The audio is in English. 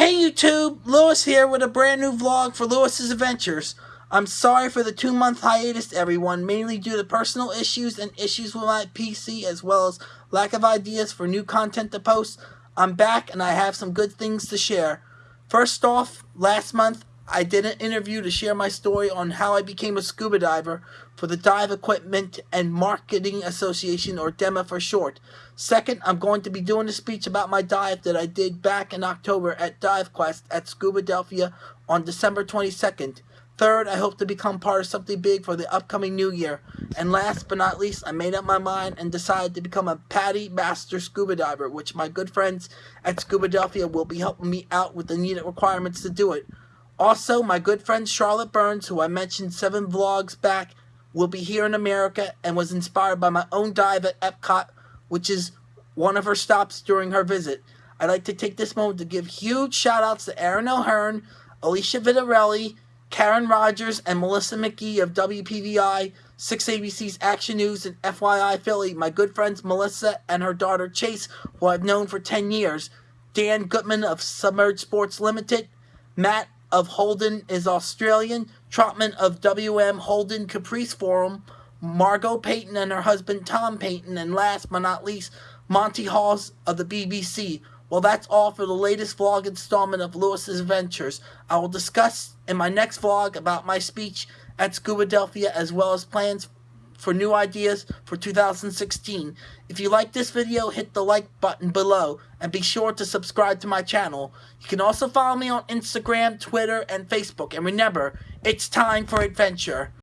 Hey YouTube, Lewis here with a brand new vlog for Lewis's Adventures. I'm sorry for the two month hiatus everyone, mainly due to personal issues and issues with my PC as well as lack of ideas for new content to post. I'm back and I have some good things to share. First off, last month I did an interview to share my story on how I became a scuba diver for the Dive Equipment and Marketing Association, or DEMA for short. Second, I'm going to be doing a speech about my dive that I did back in October at Dive Quest at Scubadelphia on December 22nd. Third, I hope to become part of something big for the upcoming new year. And last but not least, I made up my mind and decided to become a PADI Master Scuba Diver, which my good friends at Scuba Scubadelphia will be helping me out with the needed requirements to do it. Also, my good friend Charlotte Burns, who I mentioned seven vlogs back, will be here in America and was inspired by my own dive at Epcot, which is one of her stops during her visit. I'd like to take this moment to give huge shout outs to Erin O'Hearn, Alicia Vitarelli, Karen Rogers, and Melissa Magee of WPVI, 6ABC's Action News, and FYI Philly, my good friends Melissa and her daughter Chase, who I've known for 10 years, Dan Gutman of Submerged Sports Limited, Matt of Holden is Australian, Trotman of WM Holden Caprice Forum, Margot Payton and her husband Tom Payton, and last but not least, Monty Halls of the BBC. Well, that's all for the latest vlog installment of Lewis's Adventures. I will discuss in my next vlog about my speech at Scubadelphia as well as plans for new ideas for 2016. If you like this video, hit the like button below and be sure to subscribe to my channel. You can also follow me on Instagram, Twitter, and Facebook. And remember, it's time for adventure.